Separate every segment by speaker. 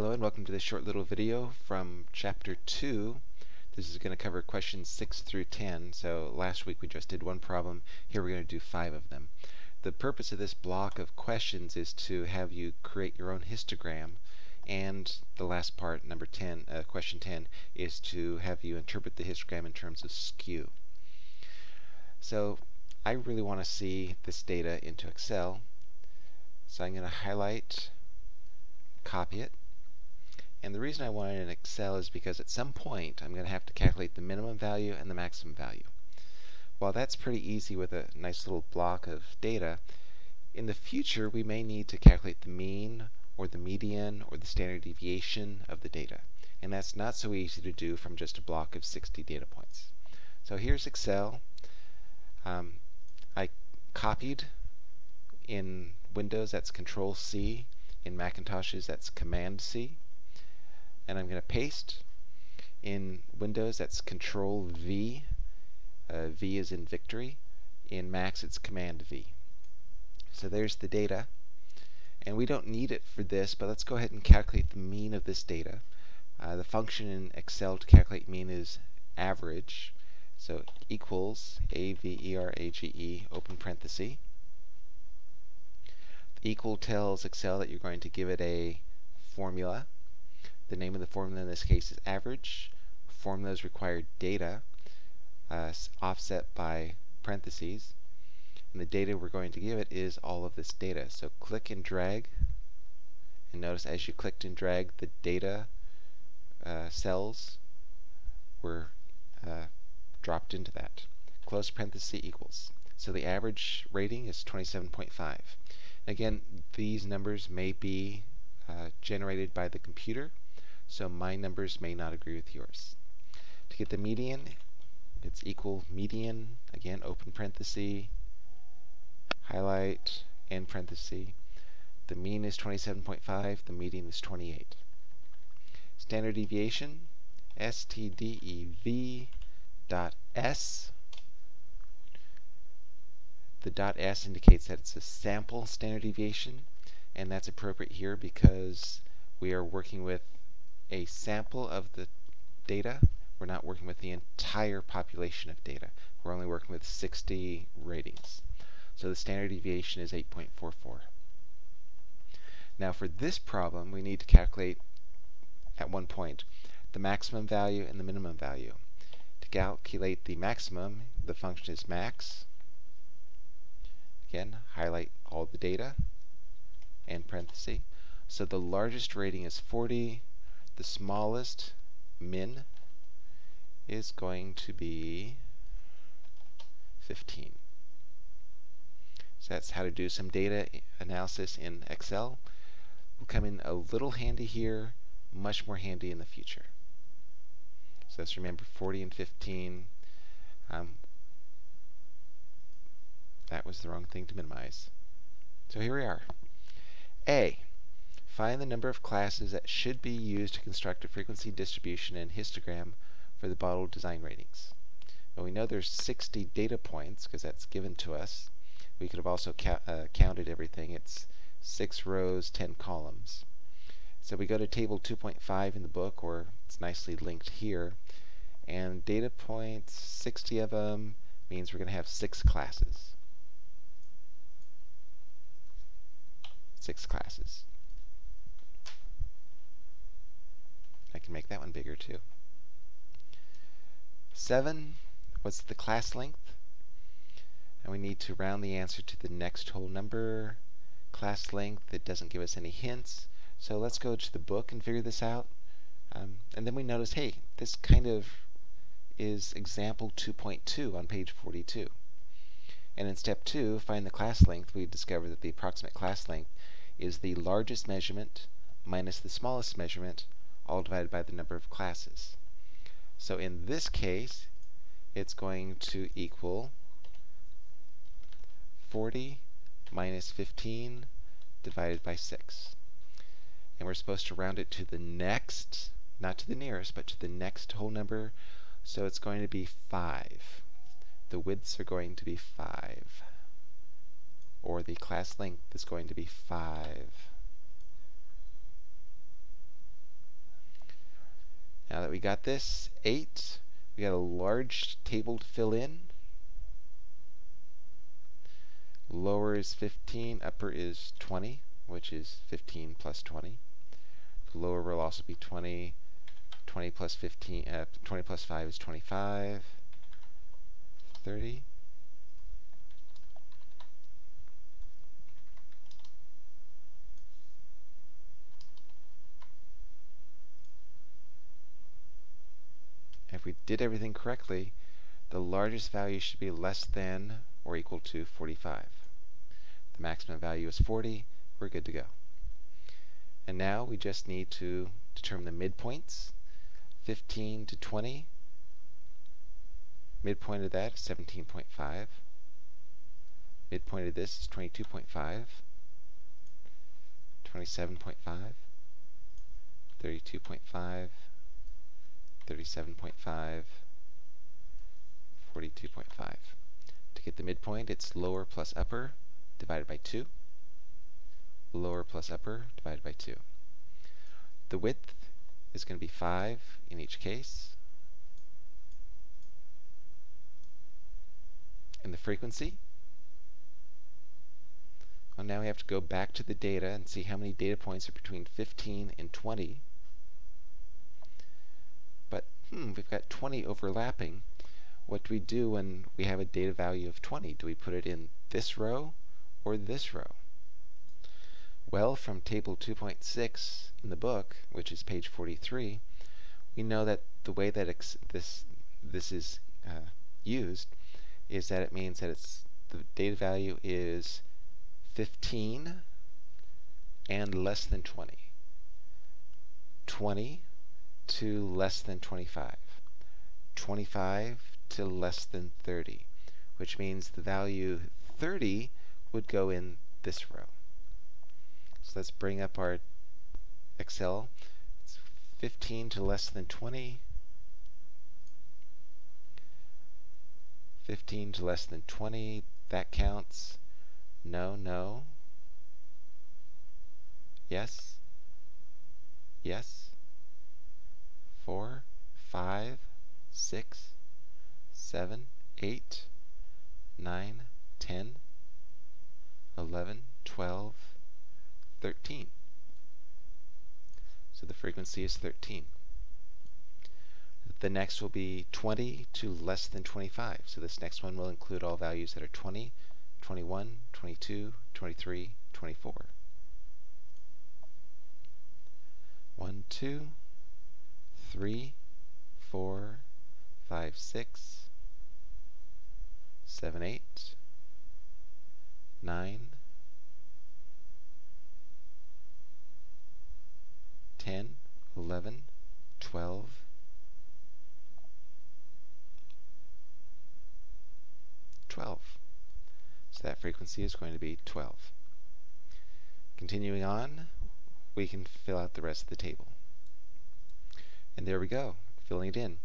Speaker 1: Hello and welcome to this short little video from chapter 2. This is going to cover questions 6 through 10. So last week we just did one problem. Here we're going to do five of them. The purpose of this block of questions is to have you create your own histogram and the last part, number 10, uh, question 10, is to have you interpret the histogram in terms of skew. So I really want to see this data into Excel. So I'm going to highlight, copy it, and the reason I want it in Excel is because at some point I'm going to have to calculate the minimum value and the maximum value. While that's pretty easy with a nice little block of data, in the future we may need to calculate the mean or the median or the standard deviation of the data. And that's not so easy to do from just a block of 60 data points. So here's Excel. Um, I copied in Windows, that's Control C. In Macintoshes, that's Command C and I'm going to paste. In Windows, that's Control V. Uh, v is in victory. In Macs, it's Command V. So there's the data. And we don't need it for this, but let's go ahead and calculate the mean of this data. Uh, the function in Excel to calculate mean is average. So equals A-V-E-R-A-G-E, -E, open parenthesis. The equal tells Excel that you're going to give it a formula. The name of the formula in this case is average. Formulas require data uh, offset by parentheses. And the data we're going to give it is all of this data. So click and drag. And notice as you clicked and dragged, the data uh, cells were uh, dropped into that. Close parenthesis equals. So the average rating is 27.5. Again, these numbers may be uh, generated by the computer so my numbers may not agree with yours. To get the median, it's equal median, again, open parenthesis, highlight, end parenthesis. The mean is 27.5, the median is 28. Standard deviation, STDEV dot S. The dot S indicates that it's a sample standard deviation, and that's appropriate here because we are working with a sample of the data. We're not working with the entire population of data. We're only working with 60 ratings. So the standard deviation is 8.44. Now for this problem, we need to calculate at one point the maximum value and the minimum value. To calculate the maximum, the function is max. Again, highlight all the data and parenthesis. So the largest rating is 40, the smallest min is going to be 15. So that's how to do some data analysis in Excel. Will come in a little handy here, much more handy in the future. So let's remember 40 and 15. Um, that was the wrong thing to minimize. So here we are. A. Find the number of classes that should be used to construct a frequency distribution and histogram for the bottle design ratings. We know there's 60 data points because that's given to us. We could have also uh, counted everything. It's 6 rows, 10 columns. So we go to table 2.5 in the book, or it's nicely linked here. And data points, 60 of them, means we're going to have 6 classes. 6 classes. I can make that one bigger too. 7, what's the class length? And we need to round the answer to the next whole number. Class length, it doesn't give us any hints. So let's go to the book and figure this out. Um, and then we notice, hey, this kind of is example 2.2 on page 42. And in step 2, find the class length, we discover that the approximate class length is the largest measurement minus the smallest measurement all divided by the number of classes. So in this case, it's going to equal 40 minus 15 divided by 6. And we're supposed to round it to the next, not to the nearest, but to the next whole number. So it's going to be 5. The widths are going to be 5. Or the class length is going to be 5. Now that we got this, 8, we got a large table to fill in. Lower is 15, upper is 20, which is 15 plus 20. The lower will also be 20. 20 plus 15, uh, 20 plus 5 is 25. 30. If we did everything correctly, the largest value should be less than or equal to 45. The maximum value is 40. We're good to go. And now we just need to determine the midpoints. 15 to 20. Midpoint of that is 17.5. Midpoint of this is 22.5. 27.5. 32.5. 37.5, 42.5. To get the midpoint, it's lower plus upper divided by 2. Lower plus upper divided by 2. The width is going to be 5 in each case. And the frequency, well, now we have to go back to the data and see how many data points are between 15 and 20 hmm, we've got 20 overlapping. What do we do when we have a data value of 20? Do we put it in this row or this row? Well, from table 2.6 in the book, which is page 43, we know that the way that this this is uh, used is that it means that it's the data value is 15 and less than 20. 20 to less than 25. 25 to less than 30, which means the value 30 would go in this row. So let's bring up our Excel. It's 15 to less than 20. 15 to less than 20, that counts. No, no. Yes. Yes four, five, six, seven, eight, nine, ten, eleven, twelve, thirteen. So the frequency is 13. The next will be 20 to less than 25. So this next one will include all values that are 20, 21, 22, 23, 24. 1, 2, three, four, five, six, seven, eight, nine, ten, eleven, twelve, twelve. So that frequency is going to be 12. Continuing on, we can fill out the rest of the table. And there we go, filling it in.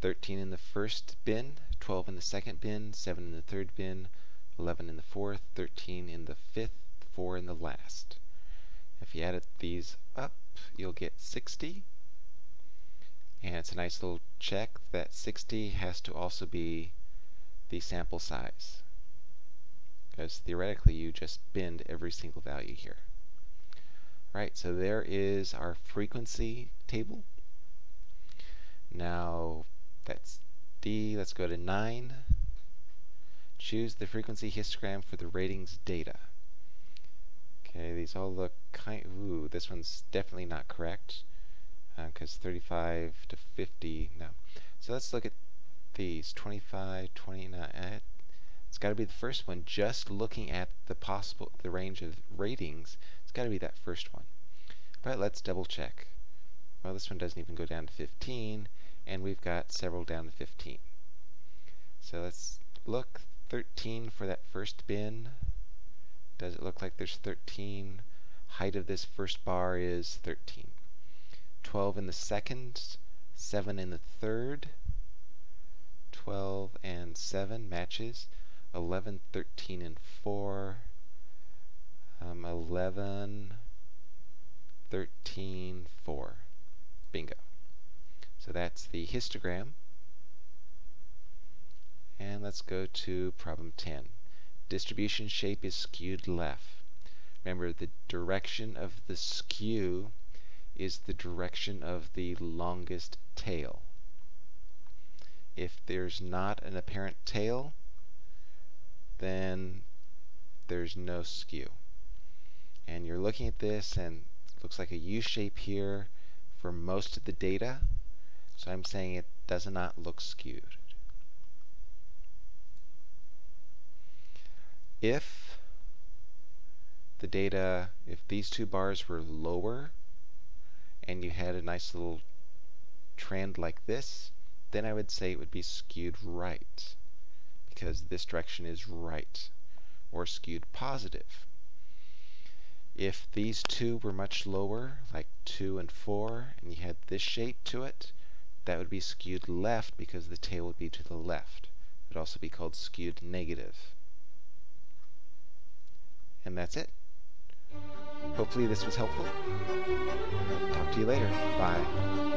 Speaker 1: 13 in the first bin, 12 in the second bin, 7 in the third bin, 11 in the fourth, 13 in the fifth, 4 in the last. If you add these up, you'll get 60. And it's a nice little check that 60 has to also be the sample size. Because theoretically, you just binned every single value here. Right, so there is our frequency table. Now that's D. Let's go to 9. Choose the frequency histogram for the ratings data. Okay, these all look kind. Ooh, this one's definitely not correct because uh, 35 to 50. No. So let's look at these 25, 29. Uh, it's got to be the first one. Just looking at the possible, the range of ratings, it's got to be that first one. But let's double check. Well, this one doesn't even go down to 15 and we've got several down to 15. So let's look 13 for that first bin. Does it look like there's 13? Height of this first bar is 13. 12 in the second, 7 in the third, 12 and 7 matches, 11, 13, and 4, um, 11, 13, 4. Bingo. So that's the histogram. And let's go to problem 10. Distribution shape is skewed left. Remember, the direction of the skew is the direction of the longest tail. If there's not an apparent tail, then there's no skew. And you're looking at this and it looks like a U shape here for most of the data. So I'm saying it does not look skewed. If the data, if these two bars were lower and you had a nice little trend like this, then I would say it would be skewed right because this direction is right or skewed positive. If these two were much lower, like 2 and 4, and you had this shape to it, that would be skewed left because the tail would be to the left. It would also be called skewed negative. And that's it. Hopefully this was helpful. Talk to you later. Bye.